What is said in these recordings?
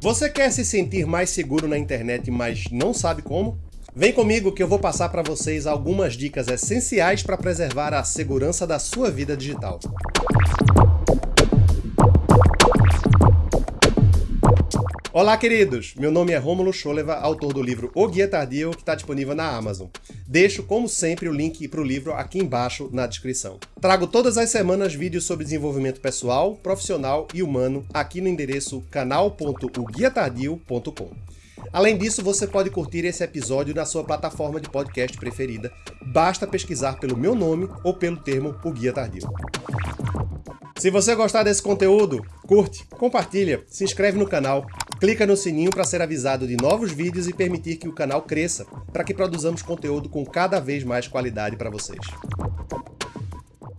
Você quer se sentir mais seguro na internet, mas não sabe como? Vem comigo que eu vou passar para vocês algumas dicas essenciais para preservar a segurança da sua vida digital. Olá, queridos! Meu nome é Rômulo Scholeva, autor do livro O Guia Tardio, que está disponível na Amazon. Deixo, como sempre, o link para o livro aqui embaixo na descrição. Trago todas as semanas vídeos sobre desenvolvimento pessoal, profissional e humano aqui no endereço canal.oguiatardio.com. Além disso, você pode curtir esse episódio na sua plataforma de podcast preferida. Basta pesquisar pelo meu nome ou pelo termo O Guia Tardio. Se você gostar desse conteúdo, curte, compartilha, se inscreve no canal, clica no sininho para ser avisado de novos vídeos e permitir que o canal cresça, para que produzamos conteúdo com cada vez mais qualidade para vocês.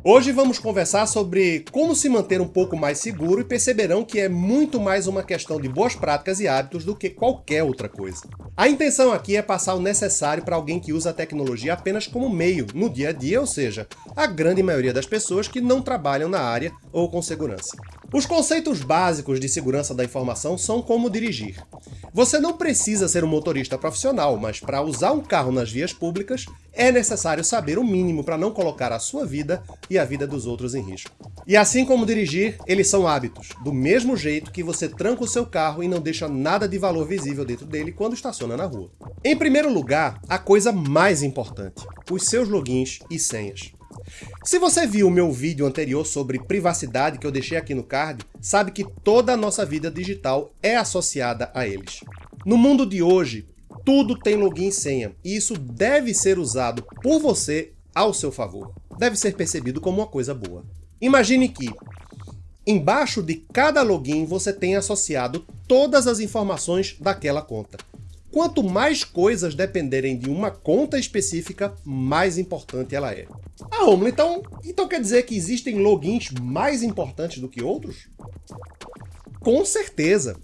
Hoje vamos conversar sobre como se manter um pouco mais seguro e perceberão que é muito mais uma questão de boas práticas e hábitos do que qualquer outra coisa. A intenção aqui é passar o necessário para alguém que usa a tecnologia apenas como meio, no dia a dia, ou seja, a grande maioria das pessoas que não trabalham na área ou com segurança. Os conceitos básicos de segurança da informação são como dirigir. Você não precisa ser um motorista profissional, mas para usar um carro nas vias públicas, é necessário saber o mínimo para não colocar a sua vida e a vida dos outros em risco. E assim como dirigir, eles são hábitos, do mesmo jeito que você tranca o seu carro e não deixa nada de valor visível dentro dele quando estaciona na rua. Em primeiro lugar, a coisa mais importante, os seus logins e senhas. Se você viu o meu vídeo anterior sobre privacidade que eu deixei aqui no card, sabe que toda a nossa vida digital é associada a eles. No mundo de hoje, tudo tem login e senha, e isso deve ser usado por você ao seu favor. Deve ser percebido como uma coisa boa. Imagine que, embaixo de cada login, você tem associado todas as informações daquela conta. Quanto mais coisas dependerem de uma conta específica, mais importante ela é. Ah, Romulo, então, então quer dizer que existem logins mais importantes do que outros? Com certeza.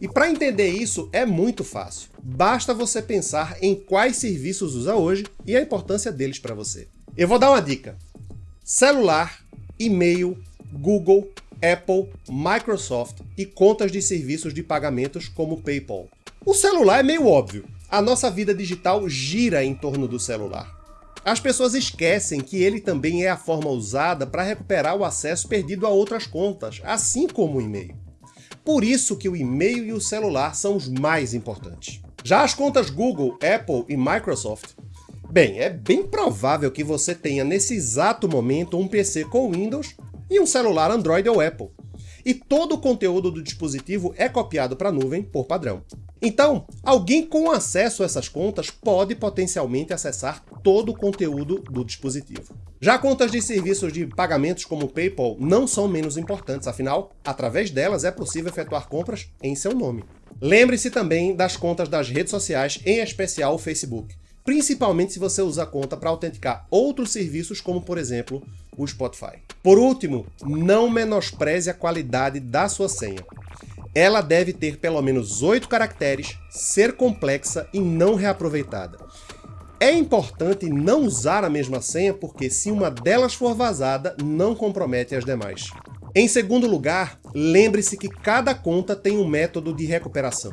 E para entender isso é muito fácil. Basta você pensar em quais serviços usa hoje e a importância deles para você. Eu vou dar uma dica. Celular, e-mail, Google, Apple, Microsoft e contas de serviços de pagamentos como PayPal. O celular é meio óbvio. A nossa vida digital gira em torno do celular. As pessoas esquecem que ele também é a forma usada para recuperar o acesso perdido a outras contas, assim como o e-mail. Por isso que o e-mail e o celular são os mais importantes. Já as contas Google, Apple e Microsoft Bem, é bem provável que você tenha nesse exato momento um PC com Windows e um celular Android ou Apple. E todo o conteúdo do dispositivo é copiado para a nuvem por padrão. Então, alguém com acesso a essas contas pode potencialmente acessar todo o conteúdo do dispositivo. Já contas de serviços de pagamentos como o PayPal não são menos importantes, afinal, através delas é possível efetuar compras em seu nome. Lembre-se também das contas das redes sociais, em especial o Facebook, principalmente se você usa a conta para autenticar outros serviços como, por exemplo, o Spotify. Por último, não menospreze a qualidade da sua senha ela deve ter pelo menos 8 caracteres, ser complexa e não reaproveitada. É importante não usar a mesma senha porque se uma delas for vazada, não compromete as demais. Em segundo lugar, lembre-se que cada conta tem um método de recuperação.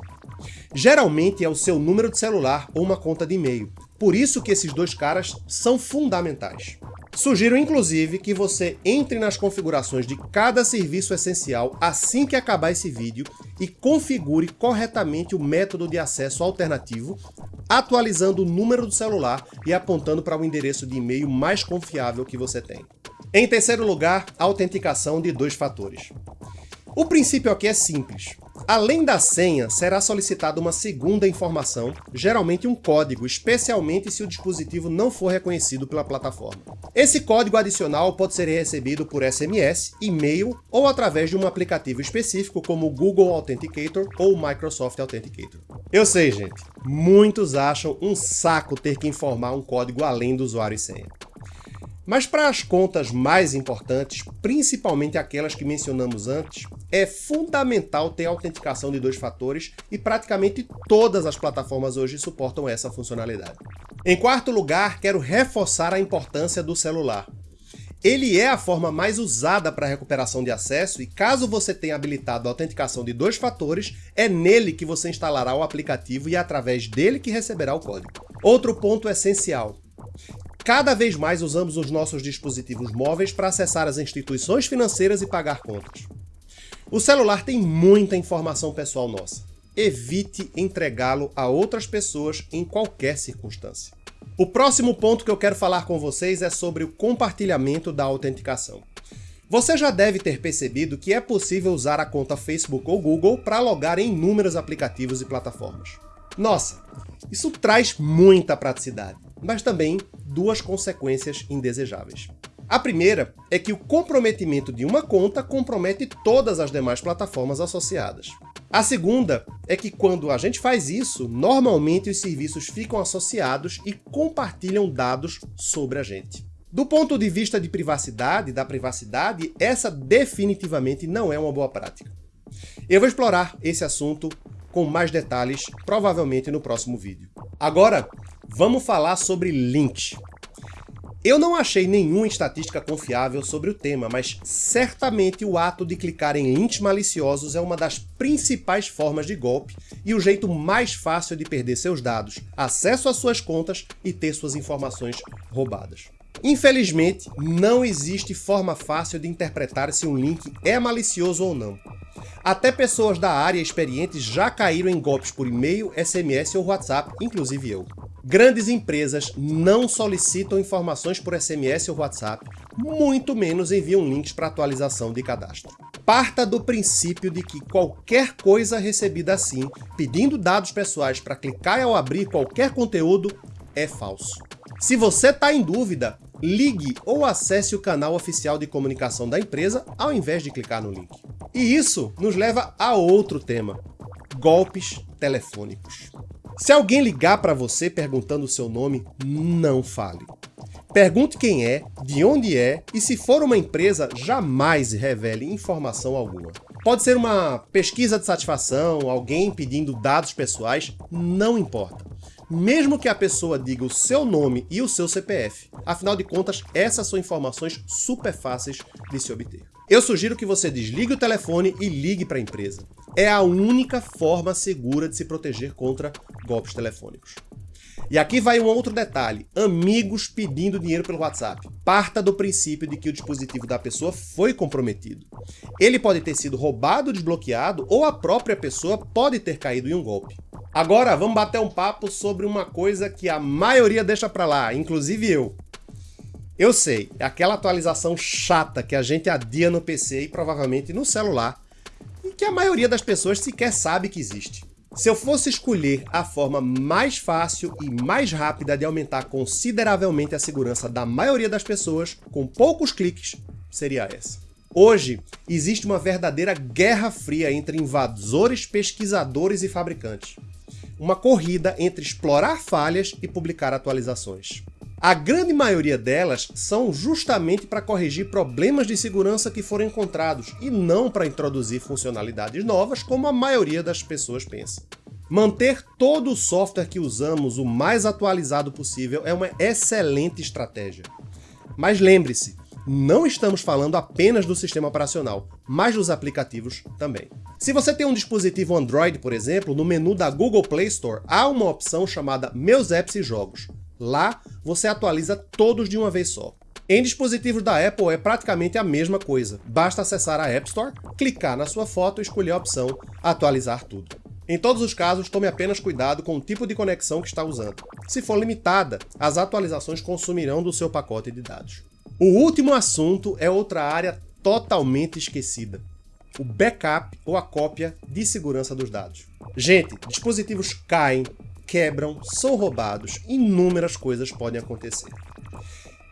Geralmente é o seu número de celular ou uma conta de e-mail. Por isso que esses dois caras são fundamentais. Sugiro inclusive que você entre nas configurações de cada serviço essencial assim que acabar esse vídeo e configure corretamente o método de acesso alternativo, atualizando o número do celular e apontando para o endereço de e-mail mais confiável que você tem. Em terceiro lugar, autenticação de dois fatores. O princípio aqui é simples. Além da senha, será solicitada uma segunda informação, geralmente um código, especialmente se o dispositivo não for reconhecido pela plataforma. Esse código adicional pode ser recebido por SMS, e-mail ou através de um aplicativo específico como o Google Authenticator ou Microsoft Authenticator. Eu sei, gente, muitos acham um saco ter que informar um código além do usuário e senha. Mas para as contas mais importantes, principalmente aquelas que mencionamos antes, é fundamental ter autenticação de dois fatores e praticamente todas as plataformas hoje suportam essa funcionalidade. Em quarto lugar, quero reforçar a importância do celular. Ele é a forma mais usada para recuperação de acesso e caso você tenha habilitado a autenticação de dois fatores, é nele que você instalará o aplicativo e é através dele que receberá o código. Outro ponto essencial. Cada vez mais usamos os nossos dispositivos móveis para acessar as instituições financeiras e pagar contas. O celular tem muita informação pessoal nossa. Evite entregá-lo a outras pessoas em qualquer circunstância. O próximo ponto que eu quero falar com vocês é sobre o compartilhamento da autenticação. Você já deve ter percebido que é possível usar a conta Facebook ou Google para logar em inúmeros aplicativos e plataformas. Nossa, isso traz muita praticidade, mas também duas consequências indesejáveis. A primeira é que o comprometimento de uma conta compromete todas as demais plataformas associadas. A segunda é que quando a gente faz isso, normalmente os serviços ficam associados e compartilham dados sobre a gente. Do ponto de vista de privacidade, da privacidade, essa definitivamente não é uma boa prática. Eu vou explorar esse assunto com mais detalhes, provavelmente no próximo vídeo. Agora, vamos falar sobre links. Eu não achei nenhuma estatística confiável sobre o tema, mas certamente o ato de clicar em links maliciosos é uma das principais formas de golpe e o jeito mais fácil de perder seus dados, acesso às suas contas e ter suas informações roubadas. Infelizmente, não existe forma fácil de interpretar se um link é malicioso ou não. Até pessoas da área experientes já caíram em golpes por e-mail, SMS ou WhatsApp, inclusive eu. Grandes empresas não solicitam informações por SMS ou WhatsApp, muito menos enviam links para atualização de cadastro. Parta do princípio de que qualquer coisa recebida assim, pedindo dados pessoais para clicar ao abrir qualquer conteúdo, é falso. Se você está em dúvida, ligue ou acesse o canal oficial de comunicação da empresa ao invés de clicar no link. E isso nos leva a outro tema, golpes telefônicos. Se alguém ligar para você perguntando o seu nome, não fale. Pergunte quem é, de onde é e se for uma empresa, jamais revele informação alguma. Pode ser uma pesquisa de satisfação, alguém pedindo dados pessoais, não importa. Mesmo que a pessoa diga o seu nome e o seu CPF. Afinal de contas, essas são informações super fáceis de se obter. Eu sugiro que você desligue o telefone e ligue para a empresa é a única forma segura de se proteger contra golpes telefônicos. E aqui vai um outro detalhe, amigos pedindo dinheiro pelo WhatsApp. Parta do princípio de que o dispositivo da pessoa foi comprometido. Ele pode ter sido roubado, desbloqueado, ou a própria pessoa pode ter caído em um golpe. Agora vamos bater um papo sobre uma coisa que a maioria deixa para lá, inclusive eu. Eu sei, é aquela atualização chata que a gente adia no PC e provavelmente no celular que a maioria das pessoas sequer sabe que existe. Se eu fosse escolher a forma mais fácil e mais rápida de aumentar consideravelmente a segurança da maioria das pessoas, com poucos cliques, seria essa. Hoje, existe uma verdadeira guerra fria entre invasores, pesquisadores e fabricantes. Uma corrida entre explorar falhas e publicar atualizações. A grande maioria delas são justamente para corrigir problemas de segurança que foram encontrados e não para introduzir funcionalidades novas como a maioria das pessoas pensa. Manter todo o software que usamos o mais atualizado possível é uma excelente estratégia. Mas lembre-se, não estamos falando apenas do sistema operacional, mas dos aplicativos também. Se você tem um dispositivo Android, por exemplo, no menu da Google Play Store há uma opção chamada Meus Apps e Jogos. Lá, você atualiza todos de uma vez só. Em dispositivos da Apple é praticamente a mesma coisa. Basta acessar a App Store, clicar na sua foto e escolher a opção Atualizar tudo. Em todos os casos, tome apenas cuidado com o tipo de conexão que está usando. Se for limitada, as atualizações consumirão do seu pacote de dados. O último assunto é outra área totalmente esquecida. O backup ou a cópia de segurança dos dados. Gente, dispositivos caem, quebram, são roubados, inúmeras coisas podem acontecer.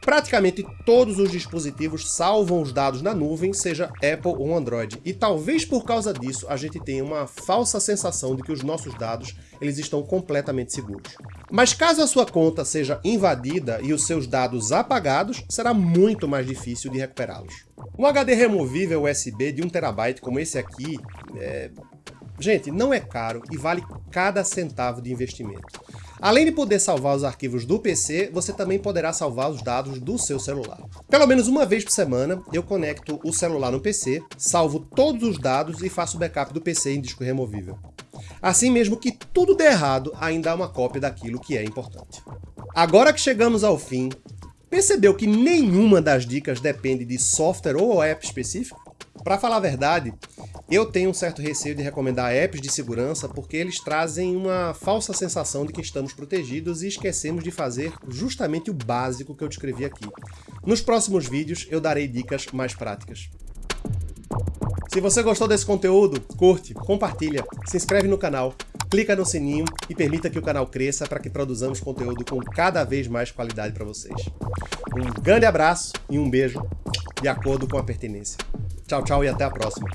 Praticamente todos os dispositivos salvam os dados na nuvem, seja Apple ou Android, e talvez por causa disso a gente tenha uma falsa sensação de que os nossos dados eles estão completamente seguros. Mas caso a sua conta seja invadida e os seus dados apagados, será muito mais difícil de recuperá-los. Um HD removível USB de 1TB como esse aqui, é... gente, não é caro e vale cada centavo de investimento. Além de poder salvar os arquivos do PC, você também poderá salvar os dados do seu celular. Pelo menos uma vez por semana, eu conecto o celular no PC, salvo todos os dados e faço backup do PC em disco removível. Assim mesmo que tudo der errado, ainda há uma cópia daquilo que é importante. Agora que chegamos ao fim, percebeu que nenhuma das dicas depende de software ou app específico? Para falar a verdade, eu tenho um certo receio de recomendar apps de segurança porque eles trazem uma falsa sensação de que estamos protegidos e esquecemos de fazer justamente o básico que eu descrevi aqui. Nos próximos vídeos eu darei dicas mais práticas. Se você gostou desse conteúdo, curte, compartilha, se inscreve no canal, clica no sininho e permita que o canal cresça para que produzamos conteúdo com cada vez mais qualidade para vocês. Um grande abraço e um beijo, de acordo com a pertinência. Tchau, tchau e até a próxima.